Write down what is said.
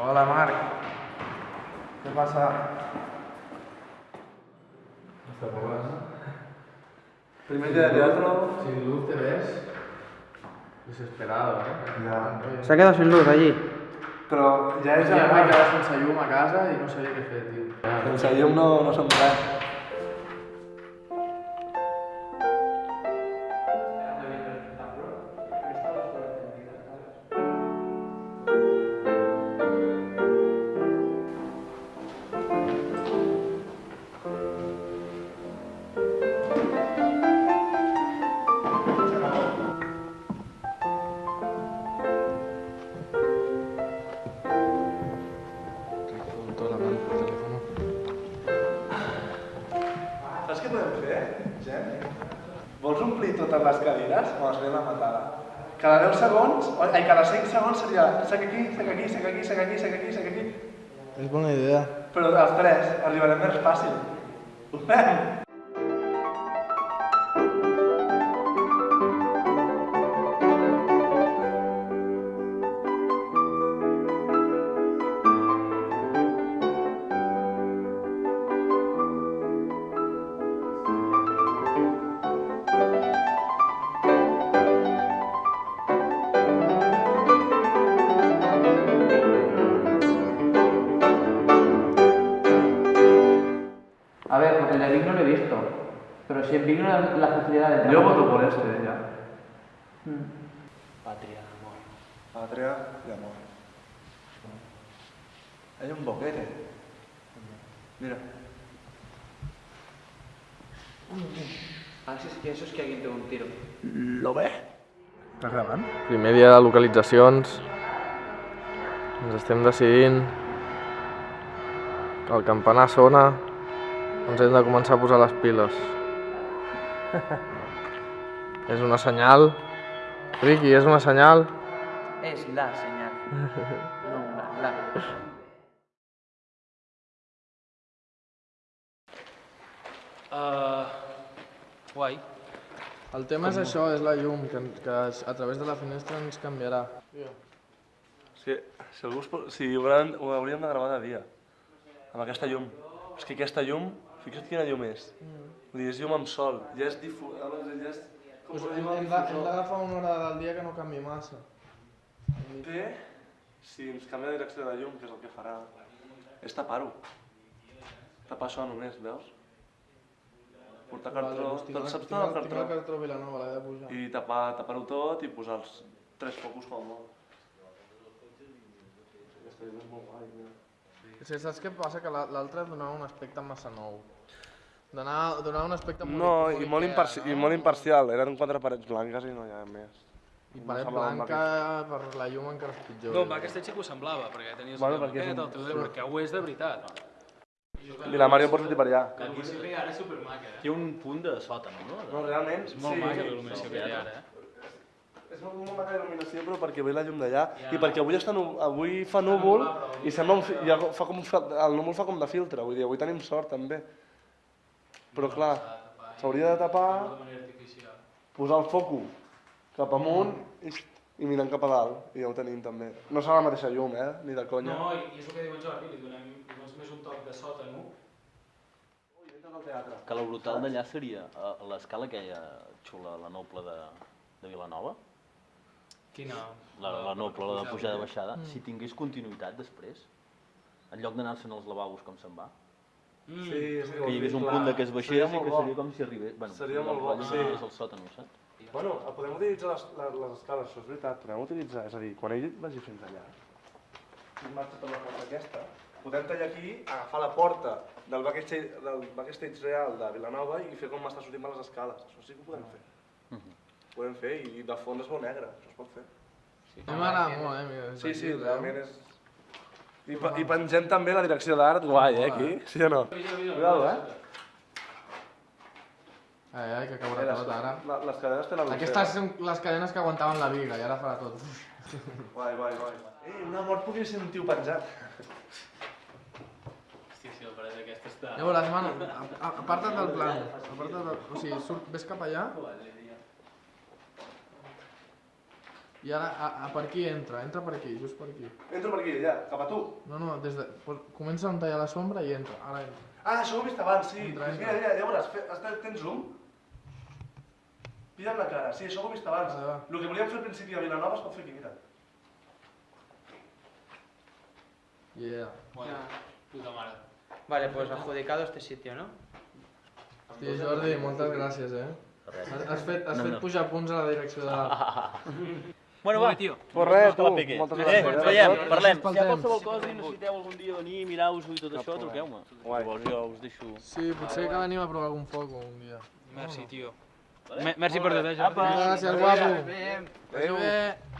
Hola, Marc. ¿Qué pasa? Primer día de teatro. Sin luz te ves desesperado, ¿eh? Ya. Se ha quedado sin luz allí. Però ja és Ja ja vaig quedar sense llum a casa i no sabia què fer, tio. Sense llum no, no som res. Fer, gent? Vols omplir totes les cadires o es ve la matada? Cada 10 segons, ai, cada 5 segons seria sec aquí, sec aquí, sec aquí, sec aquí, sec aquí, sec aquí. És bona idea. Però els tres arribarem més fàcil. Ho fem? Si Vic no la, facilidad de Yo voto por este, ya. Patria, amor. Patria y amor. Hay un boquete. Mira. Ah, eso es que alguien te un tiro. Lo ve? Estàs gravant? Primer dia de localitzacions. Ens estem decidint. El campanar sona. Ens hem de començar a posar les piles. és una senyal. Riqui, és una senyal. Es la señal. no una, la. Uh, guai. El tema és això, és la llum, que, que a través de la finestra ens canviarà. Si, si, algú es, si ho, hauran, ho hauríem de gravar de dia, amb aquesta llum. És que aquesta llum, fixa't quina llum és. Vull dir, és llum amb sol, ja és difu... Ja és... Pues hem d'agafar una hora del dia que no canvi massa. Té, si ens canvia de direcció de la llum, que és el que farà, és tapar-ho. Tapar això només, veus? Portar cartró, doncs tinc tot, el- saps tot el el- Tinc el cartró? cartró Vilanova, l'he de pujar. I tapar, tapar-ho tot i posar els tres focus com a molt. Aquesta és molt guai, mira. Sí, saps què passa? Que la- l'altre donava un aspecte massa nou. Donava, donava un aspecte molt No, i molt, Ikea, imparci i molt imparcial. Eren quatre parets blanques i no hi ha més. I No paret el blanca per la llum encara és pitjor. No, amb aquest sí que ho semblava, perquè tenies Bueno, el perquè és maquet, un- el teu dedo, perquè ho és de veritat. Mira, Mario, pots dir per allà. Aquí sí que ara és supermaca, eh? Té un punt de sòtan, no? No, realment, És molt maca la il·luminació que té ara, eh? És molt, molt maca la il·luminació, però perquè ve la llum d'allà. I perquè avui, està nu avui fa núvol i sembla un fi i fa com, un fa el núvol fa com de filtre. Vull dir, avui tenim sort, també. Però clar, s'hauria de tapar, posar el foco cap amunt i, i mirant cap a dalt. I ja ho tenim, també. No serà la mateixa llum, eh? Ni de conya. No, i és el que diu en Jordi, li donem doncs, més un toc de sòtano. Que la brutal d'allà seria a l'escala aquella xula, la noble de, de Vilanova, Quina? la, la noble, la de pujada-baixada, si tingués continuïtat després, en lloc d'anar-se'n als lavabos com se'n va, Mm. Sí, sí, que hi hagués un clar. punt de que es baixés Seria i que seria com si arribés... Bueno, Seria molt bo, sí. el sòtan, saps? Bueno, podem utilitzar les, les, les escales, això és veritat, podem utilitzar, és a dir, quan ell vagi fins allà, i marxa per la porta aquesta, podem tallar aquí, agafar la porta del backstage, del backstage real de Vilanova i fer com m'està sortint per les escales. Això sí que ho podem fer. Podem fer i de fons es veu negre, això es pot fer. A mi m'agrada molt, eh? Mira, Sí, sí, realment és... I, pe- i pengem també la direcció d'art, guai, eh, aquí? Sí o no? Cuidado, eh? Ai, ai, que caurà Eh, tot ara. les, les cadenes tenen Aquestes són les cadenes que aguantaven la viga i ara farà tot. Guai, guai, guai. Eh, una mort podria ser un tio penjat. Hòstia, si el paret aquesta està... Llavors, a- aparta't del plan. Aparta't del... O sigui, surt, ves cap allà. I ara, a, a, per aquí entra, entra per aquí, just per aquí. Entro per aquí, allà, cap a tu. No, no, des de... Pues, comença on tallar la sombra i entra, ara entra. Ah, això ho he vist abans, sí. Entra, entra. mira, mira, ja veuràs, fe, està, tens zoom? Pilla'm la cara, sí, això ho he vist abans. Va. El que volíem fer al principi a Vilanova es pot fer aquí, mira. Yeah. Bueno, puta mare. Vale, pues adjudicado este sitio, ¿no? Hosti, Jordi, moltes gràcies, eh? Has, has fet, has No, fet no. pujar punts a la direcció de... Bueno, va. Pues res, pegue. moltes Eh, gràcies. ens veiem, parlem. Si hi ha qualsevol cosa i necessiteu algun dia venir, mirar-vos-ho i tot això, truqueu-me. Guai. Llavors jo us deixo... Sí, potser que venim a provar algun foc un dia. Merci, tio. Merci per tot, eh, Jordi. Gràcies, guapo. Adéu.